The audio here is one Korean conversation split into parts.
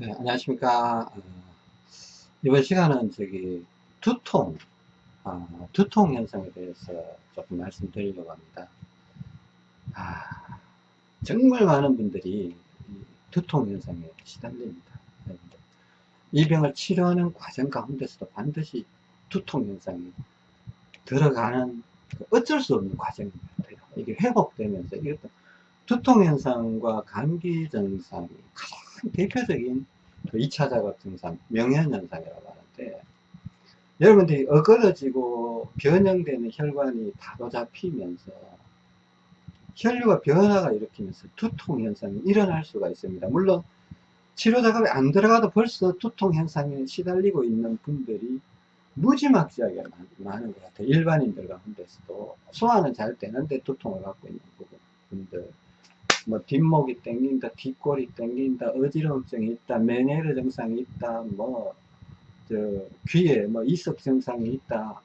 네, 안녕하십니까. 어, 이번 시간은 저기 두통, 어, 두통 현상에 대해서 조금 말씀드리려고 합니다. 아, 정말 많은 분들이 두통 현상에 시달립니다. 이 병을 치료하는 과정 가운데서도 반드시 두통 현상이 들어가는 그 어쩔 수 없는 과정인 것 같아요. 이게 회복되면서 이것도 두통 현상과 감기 증상이 가장 대표적인 2차 그 자각 증상, 명현 현상이라고 하는데 여러분들이 어그러지고 변형되는 혈관이 바로 잡히면서 혈류가 변화가 일으키면서 두통 현상이 일어날 수가 있습니다. 물론 치료 작업이 안 들어가도 벌써 두통 현상에 시달리고 있는 분들이 무지막지하게 많은 것 같아요. 일반인들 가운데서도 소화는 잘 되는데 두통을 갖고 있는 분들 뭐 뒷목이 땡긴다, 뒷골이 땡긴다, 어지러움증이 있다, 메네르 증상이 있다, 뭐 저 귀에 뭐 이석 증상이 있다,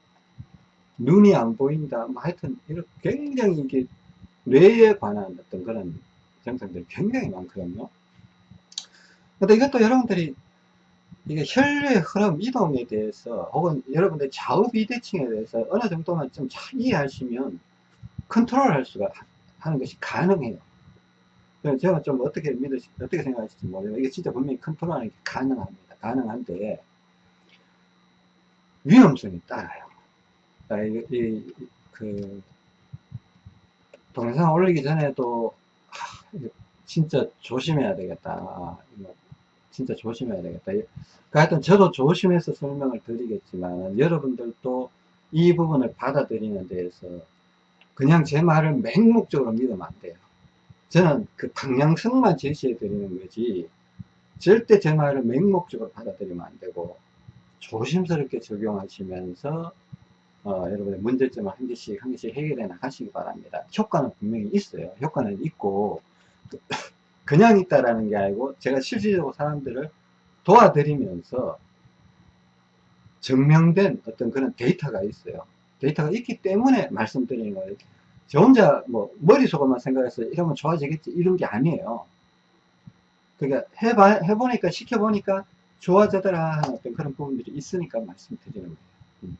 눈이 안 보인다, 뭐 하여튼 이렇게 굉장히 이게 뇌에 관한 어떤 그런 증상들이 굉장히 많거든요. 근데 이것도 여러분들이 이게 혈류의 흐름 이동에 대해서 혹은 여러분들 좌우 비대칭에 대해서 어느 정도만 좀 잘 이해하시면 컨트롤 할 수가 하는 것이 가능해요. 제가 좀 어떻게 믿으시, 어떻게 생각하실지 모르겠어요. 이게 진짜 분명히 컨트롤하는 게 가능합니다. 가능한데, 위험성이 따라요. 아, 이, 이, 그, 동영상 올리기 전에도, 하, 진짜 조심해야 되겠다. 진짜 조심해야 되겠다. 그러니까 하여튼 저도 조심해서 설명을 드리겠지만, 여러분들도 이 부분을 받아들이는 데에서 그냥 제 말을 맹목적으로 믿으면 안 돼요. 저는 그 방향성만 제시해 드리는 거지 절대 제 말을 맹목적으로 받아들이면 안 되고 조심스럽게 적용하시면서 어, 여러분의 문제점을 한 개씩 한 개씩 해결해 나가시기 바랍니다. 효과는 분명히 있어요. 효과는 있고 그냥 있다라는 게 아니고 제가 실질적으로 사람들을 도와드리면서 증명된 어떤 그런 데이터가 있어요. 데이터가 있기 때문에 말씀드리는 거예요. 저 혼자 뭐 머릿속으로만 생각해서 이러면 좋아지겠지 이런 게 아니에요. 그러니까 해봐, 해보니까 시켜보니까 좋아지더라 하는 어떤 그런 부분들이 있으니까 말씀드리는 거예요. 음.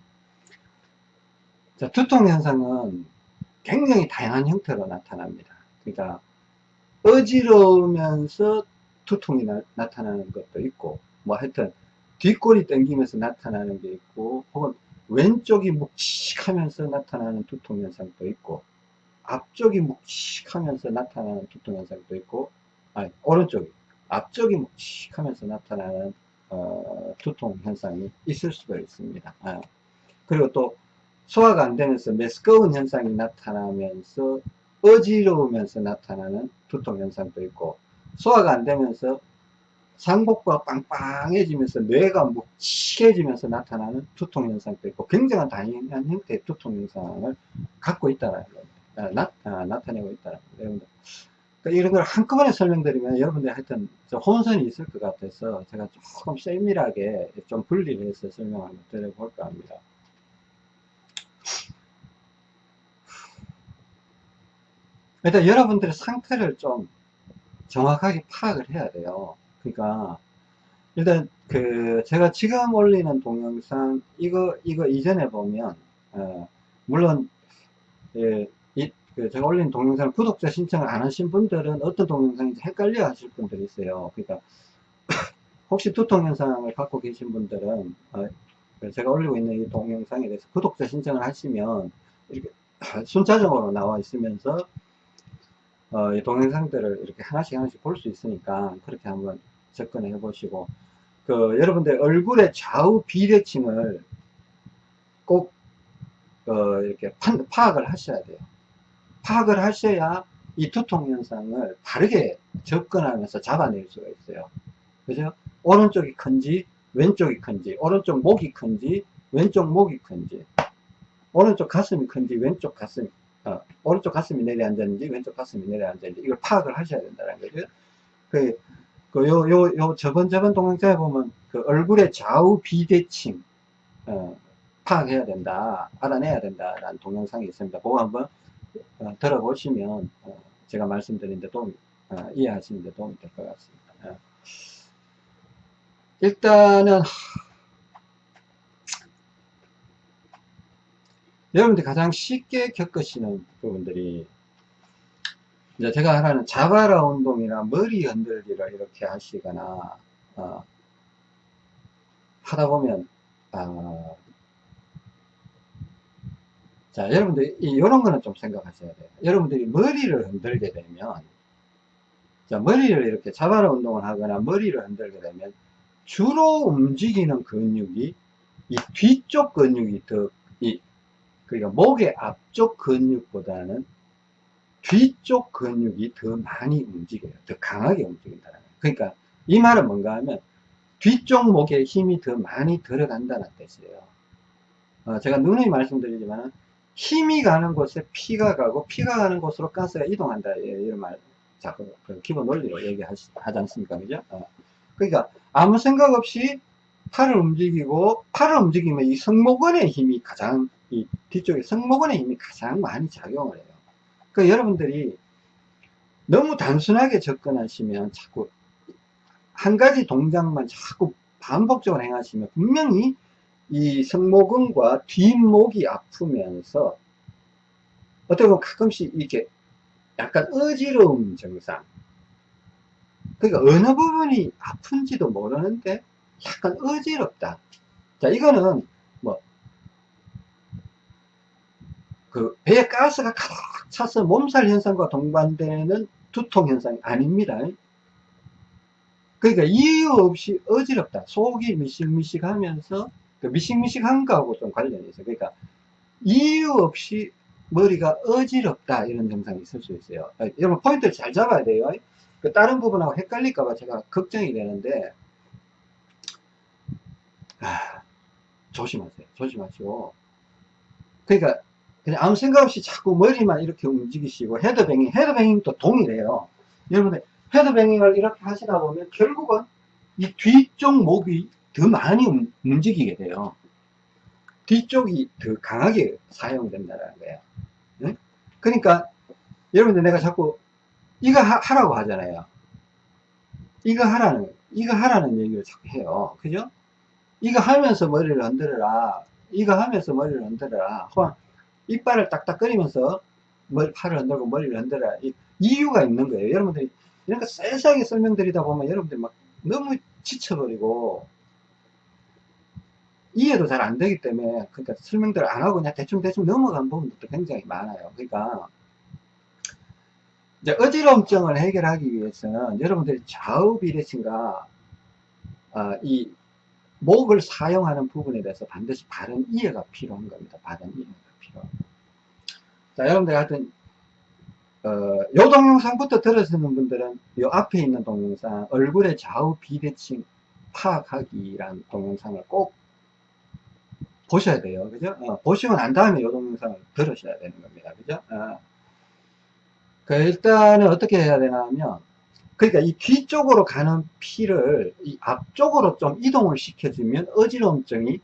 자, 두통 현상은 굉장히 다양한 형태로 나타납니다. 그러니까 어지러우면서 두통이 나, 타나는 것도 있고 뭐 하여튼 뒷골이 당기면서 나타나는 게 있고 혹은 왼쪽이 묵직하면서 나타나는 두통 현상도 있고 앞쪽이 묵직하면서 나타나는 두통 현상도 있고 아니 오른쪽이 앞쪽이 묵직하면서 나타나는 어, 두통 현상이 있을 수가 있습니다 아. 그리고 또 소화가 안 되면서 메스꺼운 현상이 나타나면서 어지러우면서 나타나는 두통 현상도 있고 소화가 안 되면서 상복부가 빵빵해지면서 뇌가 묵직해지면서 나타나는 두통 현상도 있고 굉장한 다양한 형태의 두통 현상을 갖고 있다는 겁니다. 아, 나, 아, 나타내고 있다는 여러분들. 그러니까 이런 걸 한꺼번에 설명드리면 여러분들 하여튼 혼선이 있을 것 같아서 제가 조금 세밀하게 좀 분리를 해서 설명을 드려볼까 합니다. 일단 여러분들의 상태를 좀 정확하게 파악을 해야 돼요. 그러니까 일단 그 제가 지금 올리는 동영상 이거 이거 이전에 보면 어, 물론 예, 그 제가 올린 동영상 구독자 신청을 안 하신 분들은 어떤 동영상인지 헷갈려 하실 분들이 있어요. 그러니까 혹시 두통 현상을 갖고 계신 분들은 어, 제가 올리고 있는 이 동영상에 대해서 구독자 신청을 하시면 이렇게 순차적으로 나와 있으면서 어, 이 동영상들을 이렇게 하나씩 하나씩 볼 수 있으니까 그렇게 한번 접근해 보시고 그 여러분들 얼굴의 좌우 비대칭을 꼭 어, 이렇게 파악을 하셔야 돼요. 파악을 하셔야 이 두통 현상을 바르게 접근하면서 잡아낼 수가 있어요. 그죠? 오른쪽이 큰지, 왼쪽이 큰지, 오른쪽 목이 큰지, 왼쪽 목이 큰지, 오른쪽 가슴이 큰지, 왼쪽 가슴이, 어, 오른쪽 가슴이 내려앉았는지, 왼쪽 가슴이 내려앉았는지, 이걸 파악을 하셔야 된다는 거죠. 그, 그, 요, 요, 요, 저번, 저번 동영상에 보면, 그 얼굴의 좌우 비대칭, 어, 파악해야 된다, 알아내야 된다 라는 동영상이 있습니다. 그거 한번 어, 들어보시면 어, 제가 말씀드린 데 도움 어, 이해하시는 데 도움이 될 것 같습니다. 어. 일단은 여러분들 가장 쉽게 겪으시는 부분들이 이제 제가 하라는 자바라 운동이나 머리 흔들기를 이렇게 하시거나 어, 하다 보면 어, 자 여러분들 이런 거는 좀 생각하셔야 돼요 여러분들이 머리를 흔들게 되면 자 머리를 이렇게 자바라 운동을 하거나 머리를 흔들게 되면 주로 움직이는 근육이 이 뒤쪽 근육이 더, 이, 그러니까 목의 앞쪽 근육보다는 뒤쪽 근육이 더 많이 움직여요. 더 강하게 움직인다는 거예요. 그러니까 이 말은 뭔가 하면 뒤쪽 목에 힘이 더 많이 들어간다는 뜻이에요. 어, 제가 누누이 말씀드리지만 힘이 가는 곳에 피가 가고 피가 가는 곳으로 가스가 이동한다. 예, 이런 말 자꾸 그 기본 논리로 얘기하지 않습니까? 그죠? 어. 그러니까 아무 생각 없이 팔을 움직이고 팔을 움직이면 이 승모근의 힘이 가장 이 뒤쪽에 승모근의 힘이 가장 많이 작용을 해요. 그 여러분들이 너무 단순하게 접근하시면 자꾸 한 가지 동작만 자꾸 반복적으로 행하시면 분명히 이 승모근과 뒷목이 아프면서 어떻게 보면 가끔씩 이렇게 약간 어지러움 증상 그러니까 어느 부분이 아픈지도 모르는데 약간 어지럽다. 자, 이거는 뭐, 그 배에 가스가 가득 차서 몸살 현상과 동반되는 두통 현상이 아닙니다. 그러니까 이유 없이 어지럽다. 속이 미식미식 하면서 그 미식미식한 거하고 좀 관련이 있어요. 그러니까 이유 없이 머리가 어지럽다 이런 증상이 있을 수 있어요. 여러분 포인트를 잘 잡아야 돼요. 그 다른 부분하고 헷갈릴까봐 제가 걱정이 되는데, 아, 조심하세요. 조심하시고. 그러니까, 그냥 아무 생각 없이 자꾸 머리만 이렇게 움직이시고, 헤드뱅잉, 헤드뱅잉도 동일해요. 여러분들, 헤드뱅잉을 이렇게 하시다 보면 결국은 이 뒤쪽 목이 더 많이 움직이게 돼요. 뒤쪽이 더 강하게 사용된다는 거예요. 네? 그러니까, 여러분들 내가 자꾸 이거 하, 라고 하잖아요. 이거 하라는, 이거 하라는 얘기를 자꾸 해요. 그죠? 이거 하면서 머리를 흔들어라. 이거 하면서 머리를 흔들어라. 혹은 이빨을 딱딱거리면서 머리, 팔을 흔들고 머리를 흔들어라. 이, 이유가 있는 거예요. 여러분들이 이런 거 세세하게 설명드리다 보면 여러분들이 막 너무 지쳐버리고 이해도 잘 안 되기 때문에 그러니까 설명들을 안 하고 그냥 대충 대충 넘어간 부분도 굉장히 많아요. 그러니까 이제 어지럼증을 해결하기 위해서는 여러분들이 좌우 비대칭과 어, 이 목을 사용하는 부분에 대해서 반드시 바른 이해가 필요한 겁니다. 바른 이해가 필요합니다. 자, 여러분들 하여튼 어, 요 동영상부터 들으시는 분들은 요 앞에 있는 동영상 얼굴의 좌우 비대칭 파악하기란 동영상을 꼭 보셔야 돼요. 그죠? 어, 보시고 난 다음에 요 동영상을 들으셔야 되는 겁니다. 그죠? 어. 그 일단은 어떻게 해야 되나 하면 그러니까 이 뒤쪽으로 가는 피를 이 앞쪽으로 좀 이동을 시켜주면 어지러움증이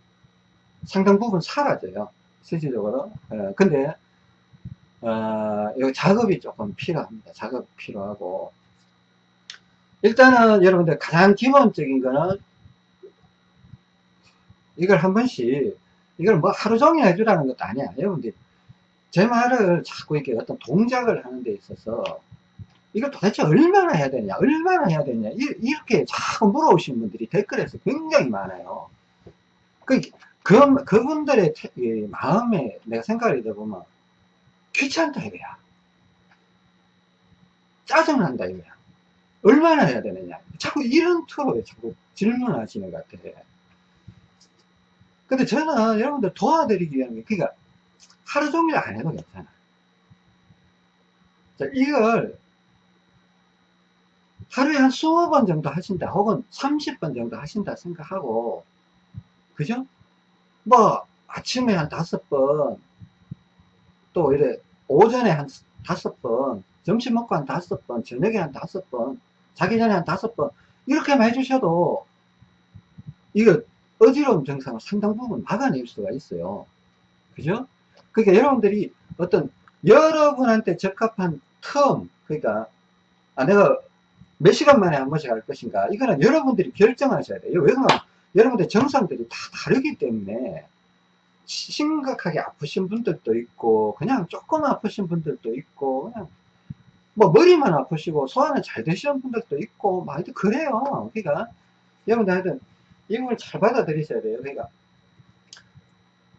상당 부분 사라져요. 실질적으로. 예, 근데, 어, 이 작업이 조금 필요합니다. 작업 필요하고. 일단은 여러분들 가장 기본적인 거는 이걸 한 번씩, 이걸 뭐 하루 종일 해주라는 것도 아니야. 여러분들 제 말을 자꾸 이렇게 어떤 동작을 하는 데 있어서 이걸 도대체 얼마나 해야 되냐 얼마나 해야 되냐 이 렇게 자꾸 물어오시는 분들이 댓글에서 굉장히 많아요. 그, 그 그분들의 마음에 내가 생각을 해보면 귀찮다 이거야. 짜증난다 이거야. 얼마나 해야 되느냐. 자꾸 이런 투로 자꾸 질문하시는 것 같아 근데 저는 여러분들 도와드리기 위한 게 그러니까 하루 종일 안 해도 괜찮아. 자, 이걸 하루에 한 20번 정도 하신다, 혹은 30번 정도 하신다 생각하고, 그죠? 뭐, 아침에 한 다섯 번, 또 이래, 오전에 한 다섯 번, 점심 먹고 한 다섯 번, 저녁에 한 다섯 번, 자기 전에 한 다섯 번, 이렇게만 해주셔도, 이거 어지러움 증상을 상당 부분 막아낼 수가 있어요. 그죠? 그러니까 여러분들이 어떤 여러분한테 적합한 텀, 그러니까 아, 내가 몇 시간 만에 한 번씩 할 것인가 이거는 여러분들이 결정하셔야 돼요 왜 그러면 여러분들 정상들이 다 다르기 때문에 심각하게 아프신 분들도 있고 그냥 조금 아프신 분들도 있고 그냥 뭐 머리만 아프시고 소화는 잘 되시는 분들도 있고 막 하여튼 그래요 그러니까 여러분들 하여튼 이걸 잘 받아들이셔야 돼요 그러니까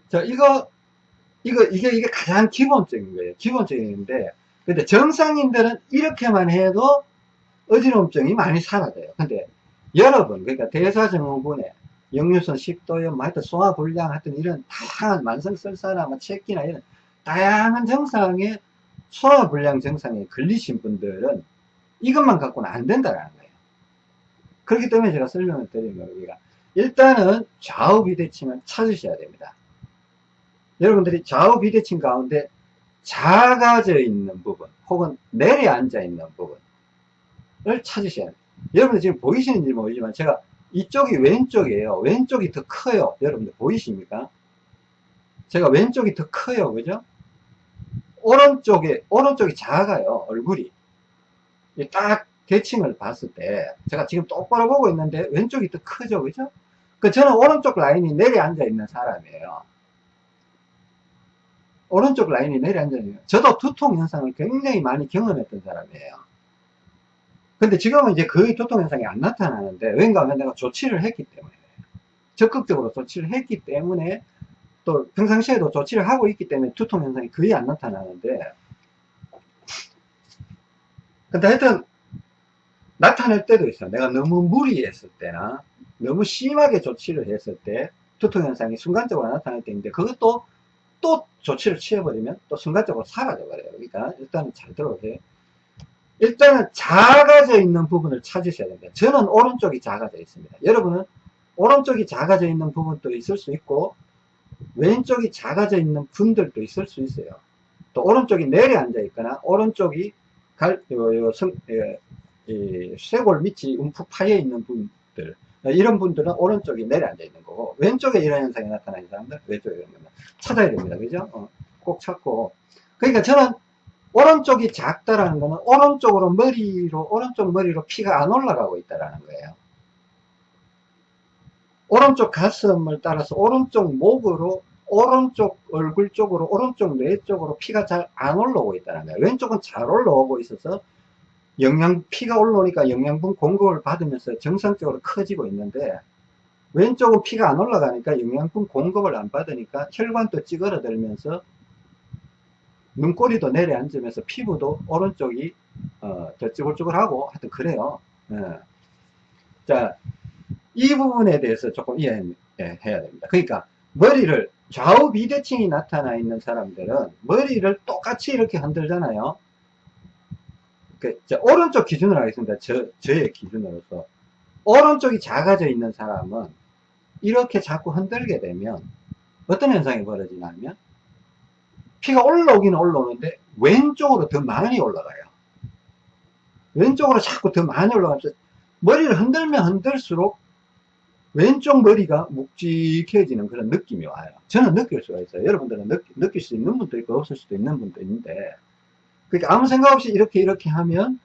자 이거 이거 이게 이게 가장 기본적인 거예요 기본적인데 근데 정상인들은 이렇게만 해도 어지러움증이 많이 사라져요 근데 여러분 그러니까 대사증후군에 역류성 식도염, 뭐 하여튼 소화불량 하여튼 이런 다양한 만성설사나 뭐 체기나 이런 다양한 증상에 소화불량 증상에 걸리신 분들은 이것만 갖고는 안 된다는 거예요. 그렇기 때문에 제가 설명을 드리는 거예요. 일단은 좌우 비대칭을 찾으셔야 됩니다. 여러분들이 좌우 비대칭 가운데 작아져 있는 부분 혹은 내려앉아 있는 부분을 찾으셔야 돼요. 여러분들 지금 보이시는지 모르지만 제가 이쪽이 왼쪽이에요. 왼쪽이 더 커요. 여러분들 보이십니까? 제가 왼쪽이 더 커요. 그죠? 오른쪽에, 오른쪽이 작아요. 얼굴이. 딱 대칭을 봤을 때, 제가 지금 똑바로 보고 있는데, 왼쪽이 더 크죠. 그죠? 그 저는 오른쪽 라인이 내려앉아 있는 사람이에요. 오른쪽 라인이 내려앉아 있는, 저도 두통 현상을 굉장히 많이 경험했던 사람이에요. 근데 지금은 이제 거의 두통 현상이 안 나타나는데 왠가 하면 내가 조치를 했기 때문에 적극적으로 조치를 했기 때문에 또 평상시에도 조치를 하고 있기 때문에 두통 현상이 거의 안 나타나는데 근데 하여튼 나타날 때도 있어 내가 너무 무리했을 때나 너무 심하게 조치를 했을 때 두통 현상이 순간적으로 나타날 때 있는데 그것도 또 조치를 취해버리면 또 순간적으로 사라져 버려요 그러니까 일단은 잘 들어오세요 일단은 작아져 있는 부분을 찾으셔야 됩니다. 저는 오른쪽이 작아져 있습니다. 여러분은 오른쪽이 작아져 있는 부분도 있을 수 있고 왼쪽이 작아져 있는 분들도 있을 수 있어요. 또 오른쪽이 내려앉아 있거나 오른쪽이 갈, 요, 요 성, 예, 이 쇄골 밑이 움푹 파여 있는 분들 이런 분들은 오른쪽이 내려앉아 있는 거고 왼쪽에 이런 현상이 나타나는 사람들 왼쪽에 이런 거는 찾아야 됩니다. 그죠? 어, 꼭 찾고 그러니까 저는 오른쪽이 작다라는 거는 오른쪽으로 머리로 오른쪽 머리로 피가 안 올라가고 있다라는 거예요. 오른쪽 가슴을 따라서 오른쪽 목으로 오른쪽 얼굴 쪽으로 오른쪽 뇌 쪽으로 피가 잘 안 올라오고 있다는 거예요. 왼쪽은 잘 올라오고 있어서 영양 피가 올라오니까 영양분 공급을 받으면서 정상적으로 커지고 있는데 왼쪽은 피가 안 올라가니까 영양분 공급을 안 받으니까 혈관도 찌그러들면서 눈꼬리도 내려앉으면서 피부도 오른쪽이 어, 더 쭈글쭈글하고 하여튼 그래요. 예. 자, 이 부분에 대해서 조금 이해해야 됩니다. 그러니까 머리를 좌우 비대칭이 나타나 있는 사람들은 머리를 똑같이 이렇게 흔들잖아요. 그, 오른쪽 기준으로 하겠습니다. 저, 저의 기준으로서. 오른쪽이 작아져 있는 사람은 이렇게 자꾸 흔들게 되면 어떤 현상이 벌어지냐면 피가 올라오기는 올라오는데 왼쪽으로 더 많이 올라가요. 왼쪽으로 자꾸 더 많이 올라가면서 머리를 흔들면 흔들수록 왼쪽 머리가 묵직해지는 그런 느낌이 와요. 저는 느낄 수가 있어요. 여러분들은 느, 느낄 수 있는 분도 있고 없을 수도 있는 분도 있는데 그러니까 아무 생각 없이 이렇게 이렇게 하면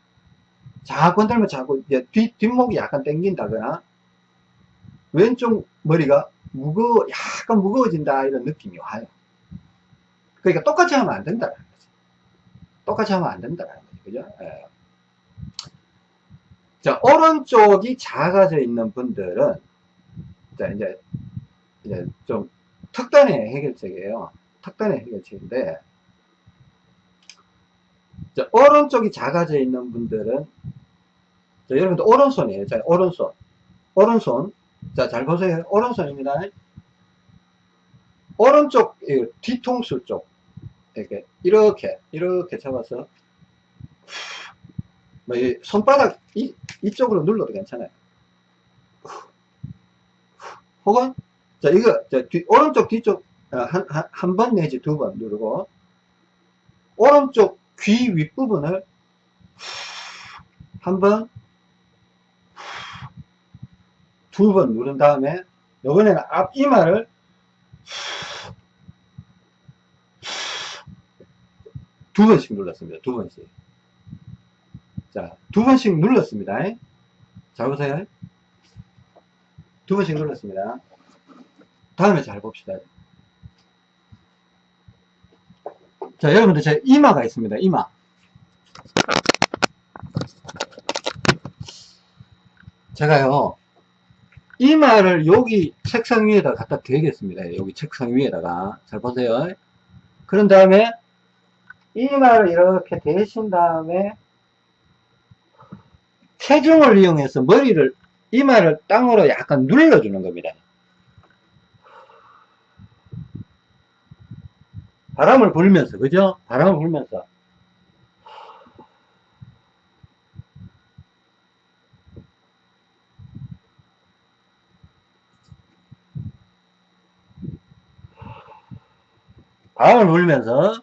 자꾸 흔들면 자꾸 뒷, 뒷목이 약간 당긴다거나 왼쪽 머리가 무거워 약간 무거워진다 이런 느낌이 와요. 그러니까 똑같이 하면 안 된다는 거죠. 똑같이 하면 안 된다는 거죠. 그죠? 예. 자, 오른쪽이 작아져 있는 분들은, 자, 이제, 이제 좀 특단의 해결책이에요. 특단의 해결책인데, 자, 오른쪽이 작아져 있는 분들은, 자, 여러분들 오른손이에요. 자, 오른손. 오른손. 자, 잘 보세요. 오른손입니다. 오른쪽 뒤통수 쪽 이렇게 이렇게 이렇게 잡아서 뭐 손바닥 이, 이쪽으로 눌러도 괜찮아요 혹은 자 이거 자, 뒤, 오른쪽 뒤쪽 한한 번 내지 두 번 누르고 오른쪽 귀 윗부분을 한 번 두 번 누른 다음에 이번에는 앞 이마를 두 번씩 눌렀습니다. 두 번씩. 자, 두 번씩 눌렀습니다. 잘 보세요. 두 번씩 눌렀습니다. 다음에 잘 봅시다. 자, 여러분들 제 이마가 있습니다. 이마. 제가요, 이마를 여기 책상 위에다 갖다 대겠습니다. 여기 책상 위에다가. 잘 보세요. 그런 다음에 이마를 이렇게 대신 다음에 체중을 이용해서 머리를 이마를 땅으로 약간 눌러주는 겁니다. 바람을 불면서 그죠? 바람을 불면서. 바람을 불면서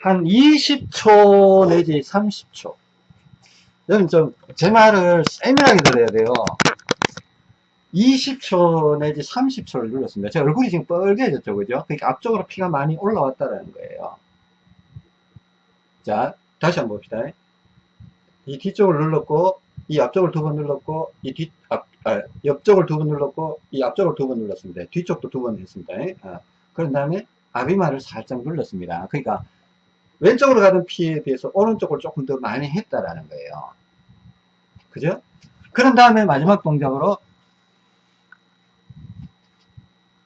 한 20초 내지 30초. 여러분 좀 제 말을 세밀하게 들어야 돼요 20초 내지 30초를 눌렀습니다. 제 얼굴이 지금 뻘개졌죠 그죠? 그러니까 앞쪽으로 피가 많이 올라왔다는 거예요. 자 다시 한번 봅시다. 이 뒤쪽을 눌렀고 이 앞쪽을 두 번 눌렀고 이 뒤, 앞, 아, 옆쪽을 두 번 눌렀고 이 앞쪽을 두 번 눌렀습니다. 뒤쪽도 두 번 했습니다. 아, 그런 다음에 앞이마를 살짝 눌렀습니다. 그러니까 왼쪽으로 가던 피에 비해서 오른쪽을 조금 더 많이 했다라는 거예요. 그죠? 그런 다음에 마지막 동작으로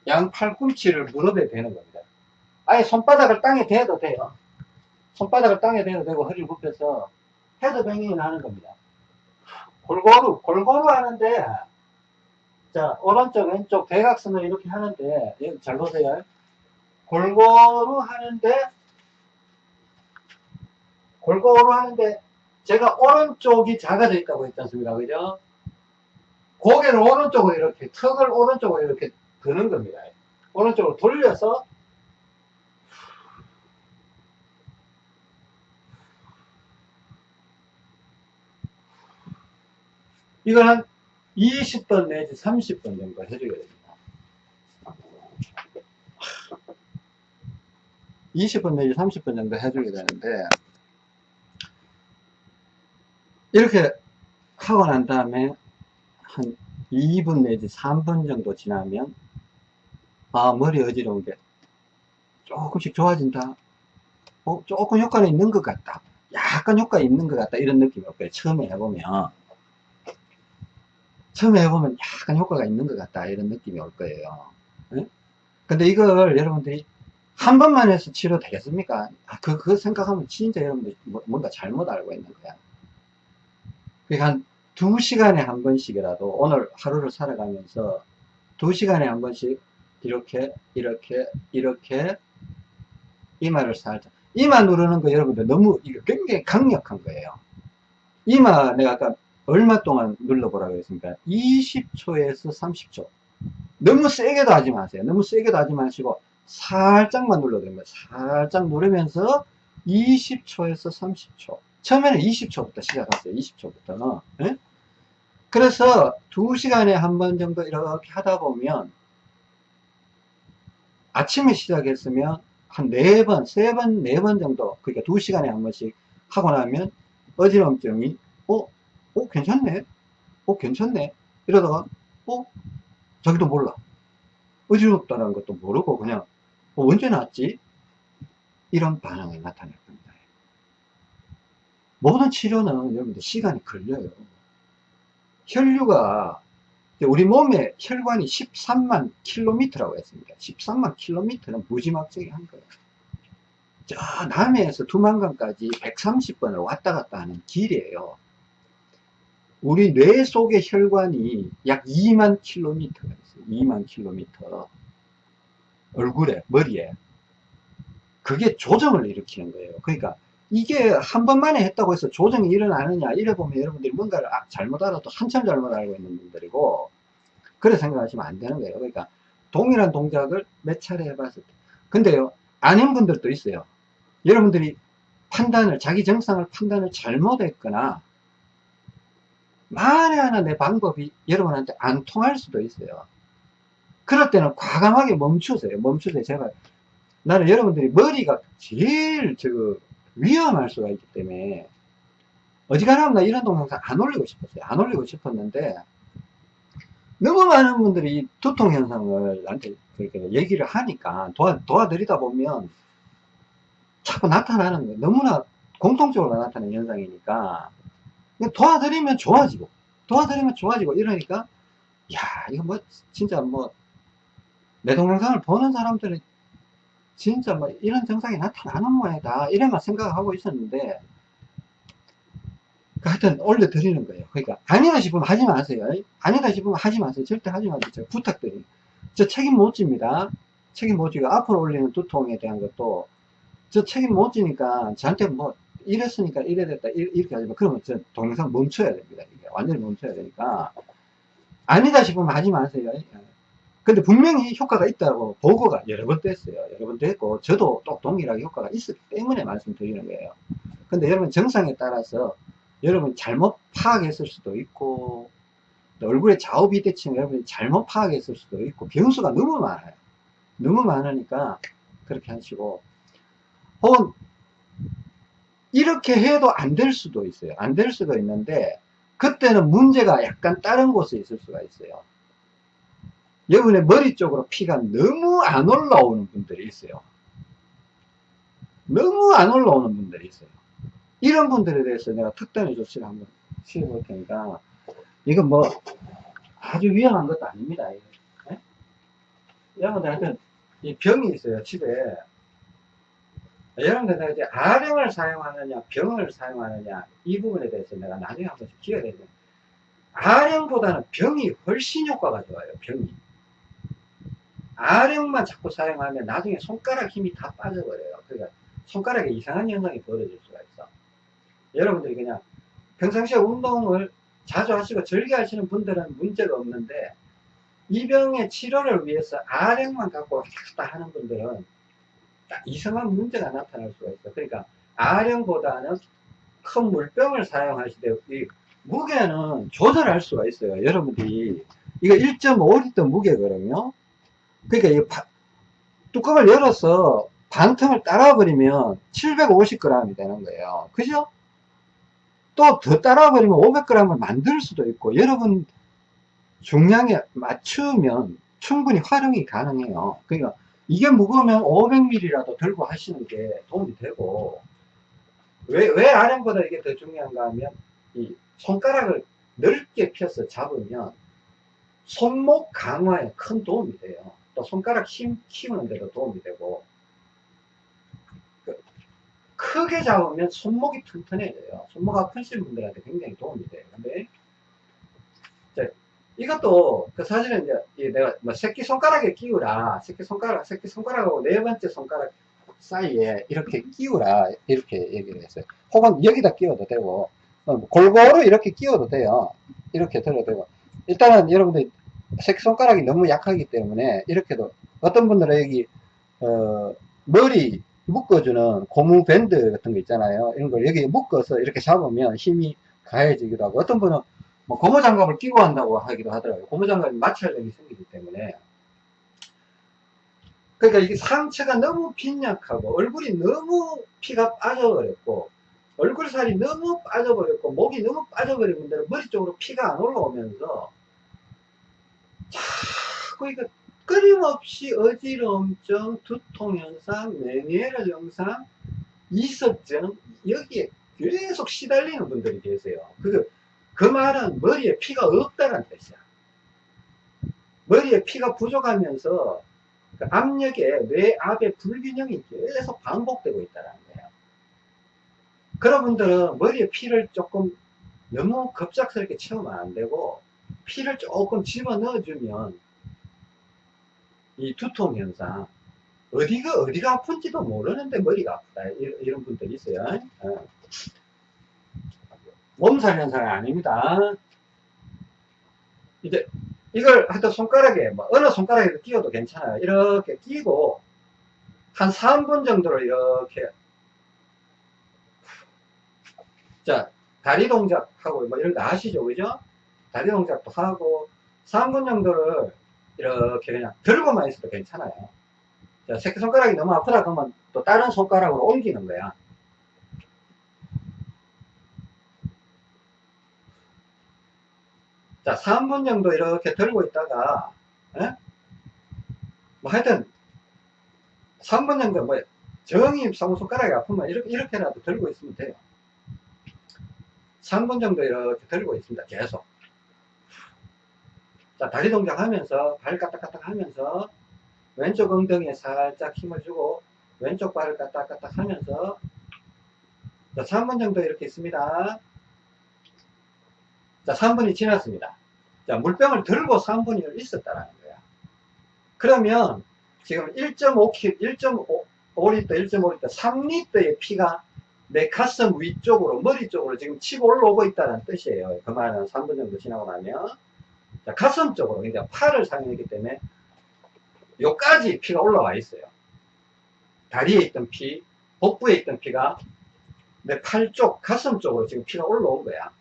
양 팔꿈치를 무릎에 대는 겁니다. 아예 손바닥을 땅에 대도 돼요. 손바닥을 땅에 대도 되고 허리를 굽혀서 head banging을 하는 겁니다. 골고루, 골고루 하는데 자, 오른쪽, 왼쪽 대각선을 이렇게 하는데 잘 보세요. 골고루 하는데 골고루 하는데 제가 오른쪽이 작아져 있다고 했지 않습니까? 그죠? 고개를 오른쪽으로 이렇게 턱을 오른쪽으로 이렇게 드는 겁니다. 오른쪽으로 돌려서 이걸 한 20번 내지 30번 정도 해줘야 됩니다. 20번 내지 30번 정도 해주게 되는데 이렇게 하고 난 다음에 한 2분 내지 3분 정도 지나면 아 머리 어지러운 게 조금씩 좋아진다. 어, 조금 효과는 있는 것 같다. 약간 효과 있는 것 같다. 이런 느낌이 올거예요. 처음에 해보면. 처음에 해보면 약간 효과가 있는 것 같다. 이런 느낌이 올 거예요. 네? 근데 이걸 여러분들이 한 번만 해서 치료 되겠습니까? 아, 그, 그 생각하면 진짜 여러분들 뭐, 뭔가 잘못 알고 있는 거야. 그러니까 한 두 시간에 한 번씩이라도 오늘 하루를 살아가면서 두 시간에 한 번씩 이렇게 이렇게 이렇게 이마를 살짝 이마 누르는 거 여러분들 너무 굉장히 강력한 거예요. 이마 내가 아까 얼마 동안 눌러보라고 했습니까? 20초에서 30초. 너무 세게도 하지 마세요. 너무 세게도 하지 마시고 살짝만 눌러도 됩니다. 살짝 누르면서 20초에서 30초. 처음에는 20초부터 시작했어요. 20초부터는. 네? 그래서 2시간에 한 번 정도 이렇게 하다 보면 아침에 시작했으면 한 4번, 3번, 4번 정도 그러니까 2시간에 한 번씩 하고 나면 어지럼증이 어? 어? 괜찮네? 어? 괜찮네? 이러다가 어? 자기도 몰라. 어지럽다는 것도 모르고 그냥 어, 언제 났지? 이런 반응이 나타날 겁니다. 모든 치료는 여러분들 시간이 걸려요. 혈류가 우리 몸에 혈관이 13만 킬로미터라고 했습니다. 13만 킬로미터는 무지막지하게 한 거예요. 저 남해에서 두만강까지 130번을 왔다 갔다 하는 길이에요. 우리 뇌 속의 혈관이 약 2만 킬로미터가 있어요. 2만 킬로미터. 얼굴에, 머리에. 그게 조정을 일으키는 거예요. 그러니까 이게 한 번만에 했다고 해서 조정이 일어나느냐 이래 보면 여러분들이 뭔가를 아, 잘못 알아도 한참 잘못 알고 있는 분들이고 그래 생각하시면 안 되는 거예요. 그러니까 동일한 동작을 몇 차례 해봤을 때. 근데요 아닌 분들도 있어요. 여러분들이 판단을 자기 정상을 판단을 잘못했거나 만에 하나 내 방법이 여러분한테 안 통할 수도 있어요. 그럴 때는 과감하게 멈추세요. 멈추세요. 제발. 나는 여러분들이 머리가 제일 저 위험할 수가 있기 때문에 어지간하면 나 이런 동영상 안 올리고 싶었어요. 안 올리고 싶었는데, 너무 많은 분들이 두통 현상을 나한테 그렇게 얘기를 하니까 도와, 도와드리다 보면 자꾸 나타나는 거예요. 너무나 공통적으로 나타나는 현상이니까 도와드리면 좋아지고 도와드리면 좋아지고 이러니까 야 이거 뭐 진짜 뭐 내 동영상을 보는 사람들은 진짜 뭐 이런 증상이 나타나는 모양이다 이래만 생각하고 있었는데 하여튼 올려드리는 거예요. 그러니까 아니다 싶으면 하지 마세요. 아니다 싶으면 하지 마세요. 절대 하지 마세요 부탁드려요. 저 책임 못 집니다. 책임 못 지고 앞으로 올리는 두통에 대한 것도 저 책임 못 지니까 저한테 뭐 이랬으니까 이래 됐다 이렇게 하지 마. 그러면 저 동영상 멈춰야 됩니다. 이게 완전히 멈춰야 되니까. 아니다 싶으면 하지 마세요. 근데 분명히 효과가 있다고 보고가 여러 번 됐어요. 여러 번 됐고, 저도 또 동일하게 효과가 있었기 때문에 말씀드리는 거예요. 근데 여러분 정상에 따라서 여러분 잘못 파악했을 수도 있고, 얼굴에 좌우 비대칭 여러분이 잘못 파악했을 수도 있고, 변수가 너무 많아요. 너무 많으니까 그렇게 하시고, 혹은 이렇게 해도 안 될 수도 있어요. 안 될 수도 있는데, 그때는 문제가 약간 다른 곳에 있을 수가 있어요. 여러분의 머리 쪽으로 피가 너무 안 올라오는 분들이 있어요. 너무 안 올라오는 분들이 있어요. 이런 분들에 대해서 내가 특단의 조치를 한번 취해 볼 테니까, 이건 뭐, 아주 위험한 것도 아닙니다. 네? 여러분들 하여튼, 이 병이 있어요, 집에. 여러분들 이제 아령을 사용하느냐, 병을 사용하느냐, 이 부분에 대해서 내가 나중에 한 번씩 기회가 되죠. 아령보다는 병이 훨씬 효과가 좋아요, 병이. 아령만 자꾸 사용하면 나중에 손가락 힘이 다 빠져버려요. 그러니까 손가락에 이상한 현상이 벌어질 있어. 여러분들이 그냥 평상시에 운동을 자주 하시고 즐겨 하시는 분들은 문제가 없는데 이 병의 치료를 위해서 아령만 갖고 왔다 하는 분들은 딱 이상한 문제가 나타날 수가 있어. 그러니까 아령보다는 큰 물병을 사용하시되 이 무게는 조절할 수가 있어요. 여러분들이 이거 1.5리터 무게거든요. 그러니까 이 바, 뚜껑을 열어서 반틈을 따라 버리면 750g이 되는 거예요. 그죠? 또 더 따라버리면 500g을 만들 수도 있고 여러분 중량에 맞추면 충분히 활용이 가능해요. 그러니까 이게 무거우면 500ml라도 들고 하시는 게 도움이 되고 왜, 왜 RM보다 이게 더 중요한가 하면 이 손가락을 넓게 펴서 잡으면 손목 강화에 큰 도움이 돼요. 또 손가락 힘 키우는 데도 도움이 되고 그 크게 잡으면 손목이 튼튼해져요. 손목 아프신 분들한테 굉장히 도움이 돼요. 근데 이것도 그 사실은 이제 내가 뭐 새끼 손가락에 끼우라 새끼 손가락 새끼 손가락하고 네 번째 손가락 사이에 이렇게 끼우라 이렇게 얘기를 했어요. 혹은 여기다 끼워도 되고 어, 골고루 이렇게 끼워도 돼요. 이렇게 들어도 되고 일단은 여러분들 새끼 손가락이 너무 약하기 때문에 이렇게도 어떤 분들은 여기 어, 머리 묶어주는 고무 밴드 같은 거 있잖아요. 이런 걸 여기 묶어서 이렇게 잡으면 힘이 가해지기도 하고 어떤 분은 뭐 고무 장갑을 끼고 한다고 하기도 하더라고요. 고무 장갑이 마찰력이 생기기 때문에. 그러니까 이게 상체가 너무 빈약하고 얼굴이 너무 피가 빠져버렸고 얼굴살이 너무 빠져버렸고 목이 너무 빠져버린 분들은 머리 쪽으로 피가 안 올라오면서 자꾸 이거 끊임없이 어지러움증, 두통현상, 메니에르 증상, 이석증 여기에 계속 시달리는 분들이 계세요. 그, 그 말은 머리에 피가 없다는 뜻이야. 머리에 피가 부족하면서 그 압력에 뇌 압의 불균형이 계속 반복되고 있다는 거예요. 그런 분들은 머리에 피를 조금 너무 급작스럽게 채우면 안 되고 피를 조금 집어 넣어주면 이 두통 현상 어디가 어디가 아픈지도 모르는데 머리가 아프다. 이런, 이런 분들이 있어요. 어. 몸살 현상이 아닙니다. 이제 이걸 하여튼 손가락에 뭐 어느 손가락에도 끼워도 괜찮아요. 이렇게 끼고 한 3분 정도를 이렇게 자 다리 동작하고 뭐 이런 거 아시죠? 그죠? 다리 동작도 하고 3분 정도를 이렇게 그냥 들고만 있어도 괜찮아요. 자, 새끼손가락이 너무 아프다 그러면 또 다른 손가락으로 옮기는 거야. 자, 3분 정도 이렇게 들고 있다가, 에? 뭐 하여튼, 3분 정도, 뭐, 정이 너무 손가락이 아프면 이렇게, 이렇게라도 들고 있으면 돼요. 3분 정도 이렇게 들고 있습니다. 계속. 자, 다리 동작 하면서, 발 까딱까딱 하면서, 왼쪽 엉덩이에 살짝 힘을 주고, 왼쪽 발을 까딱까딱 하면서, 자, 3분 정도 이렇게 있습니다. 자, 3분이 지났습니다. 자, 물병을 들고 3분이 있었다라는 거야. 그러면 지금 1.5kg, 1.5리터, 1.5리터, 3리터의 피가 내 가슴 위쪽으로, 머리 쪽으로 지금 치고 올라오고 있다는 뜻이에요. 그 말은 3분 정도 지나고 나면. 자, 가슴 쪽으로, 그러니까 팔을 사용했기 때문에 요까지 피가 올라와 있어요. 다리에 있던 피, 복부에 있던 피가 내 팔 쪽, 가슴 쪽으로 지금 피가 올라온 거야.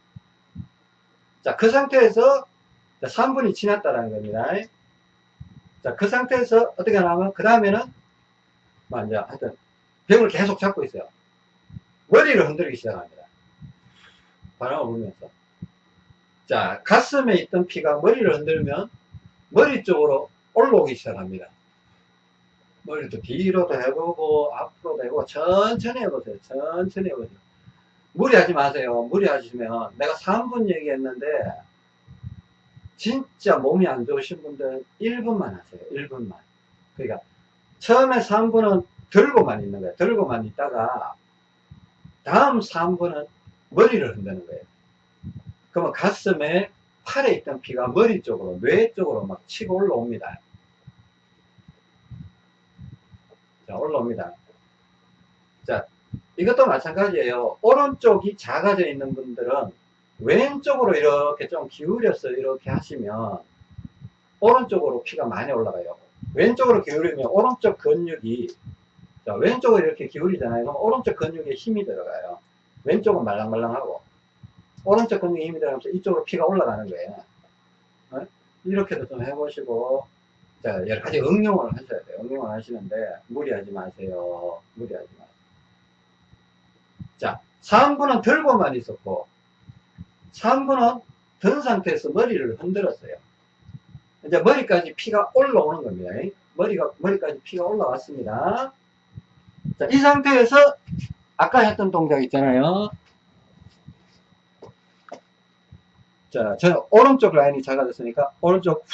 자, 그 상태에서 3분이 지났다는 겁니다. 자, 그 상태에서 어떻게 하냐면, 그 다음에는, 뭐, 이제, 하여튼, 병을 계속 잡고 있어요. 머리를 흔들기 시작합니다. 바람을 불면서. 자, 가슴에 있던 피가 머리를 흔들면, 머리 쪽으로 올라오기 시작합니다. 머리도 뒤로도 해보고, 앞으로도 해보고, 천천히 해보세요. 천천히 해보세요. 무리하지 마세요. 무리하시면, 내가 3분 얘기했는데, 진짜 몸이 안 좋으신 분들은 1분만 하세요. 1분만. 그러니까 처음에 3분은 들고만 있는 거예요. 들고만 있다가 다음 3분은 머리를 흔드는 거예요. 그러면 가슴에 팔에 있던 피가 머리 쪽으로 뇌 쪽으로 막 치고 올라옵니다. 자 올라옵니다. 자 이것도 마찬가지예요. 오른쪽이 작아져 있는 분들은 왼쪽으로 이렇게 좀 기울여서 이렇게 하시면 오른쪽으로 피가 많이 올라가요. 왼쪽으로 기울이면 오른쪽 근육이 자, 왼쪽으로 이렇게 기울이잖아요. 그럼 오른쪽 근육에 힘이 들어가요. 왼쪽은 말랑말랑하고 오른쪽 근육에 힘이 들어가면서 이쪽으로 피가 올라가는 거예요. 어? 이렇게도 좀 해보시고 자, 여러 가지 응용을 하셔야 돼요. 응용을 하시는데 무리하지 마세요. 무리하지 마세요. 자, 3분은 들고만 있었고 3분은 든 상태에서 머리를 흔들었어요. 이제 머리까지 피가 올라오는 겁니다. 머리가, 머리까지 피가 올라왔습니다. 자, 이 상태에서 아까 했던 동작 있잖아요. 자, 저는 오른쪽 라인이 작아졌으니까 오른쪽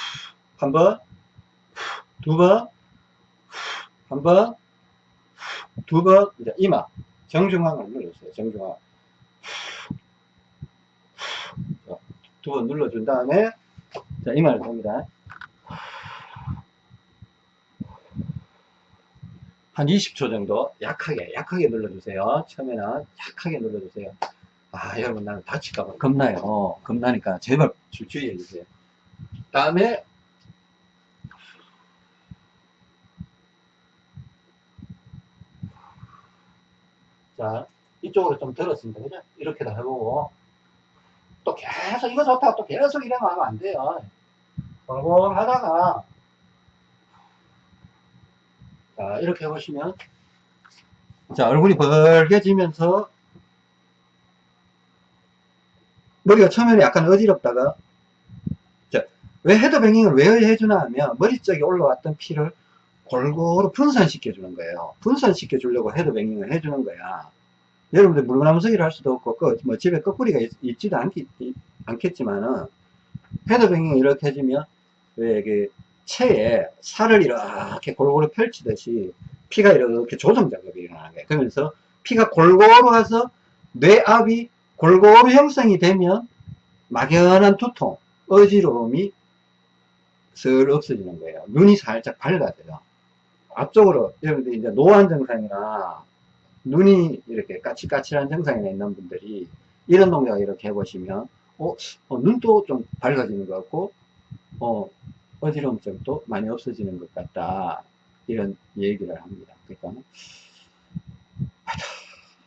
한 번, 두 번, 한 번, 두 번, 이제 이마, 정중앙을 눌러주세요. 정중앙. 두 번 눌러준 다음에 자 이마를 봅니다. 한 20초 정도 약하게 약하게 눌러주세요. 처음에는 약하게 눌러주세요. 아 여러분 나는 다칠까봐 겁나요. 겁나니까 제발 주의해 주세요. 다음에 자 이쪽으로 좀 들었습니다. 그죠? 이렇게 다 해보고 또 계속 이거 좋다 또 계속 이래만 하면 안 돼요 골골 하다가 자 이렇게 해보시면 자 얼굴이 벌게 지면서 머리가 처음에는 약간 어지럽다가 자, 왜 헤드뱅잉을 왜 해주나 하면 머리 쪽에 올라왔던 피를 골고루 분산시켜 주는 거예요 분산시켜 주려고 헤드뱅잉을 해주는 거야 여러분들 물구나무서기를 할 수도 없고 그 뭐 집에 거꾸리가 있, 지도 않겠, 않겠지만은 헤드뱅잉 이렇게 해주면 왜그 체에 살을 이렇게 골고루 펼치듯이 피가 이렇게 조정 작업이 일어나는 거예요. 그러면서 피가 골고루 가서 뇌압이 골고루 형성이 되면 막연한 두통, 어지러움이 슬 없어지는 거예요. 눈이 살짝 밝아져요. 앞쪽으로 여러분들 이제 노안 증상이나 눈이 이렇게 까칠까칠한 증상이 있는 분들이 이런 동작 이렇게 해보시면 어, 어, 눈도 좀 밝아지는 것 같고 어, 어지럼증도 많이 없어지는 것 같다 이런 얘기를 합니다 그러니까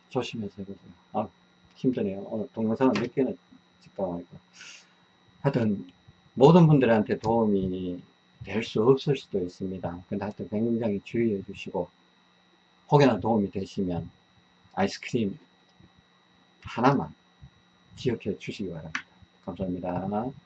조심해서 해보세요 아 힘드네요 오늘 동영상을 몇 개나 찍다 보니까 하여튼 모든 분들한테 도움이 될 수 없을 수도 있습니다 근데 하여튼 굉장히 주의해 주시고 혹여나 도움이 되시면 아이스크림 하나만 기억해 주시기 바랍니다. 감사합니다.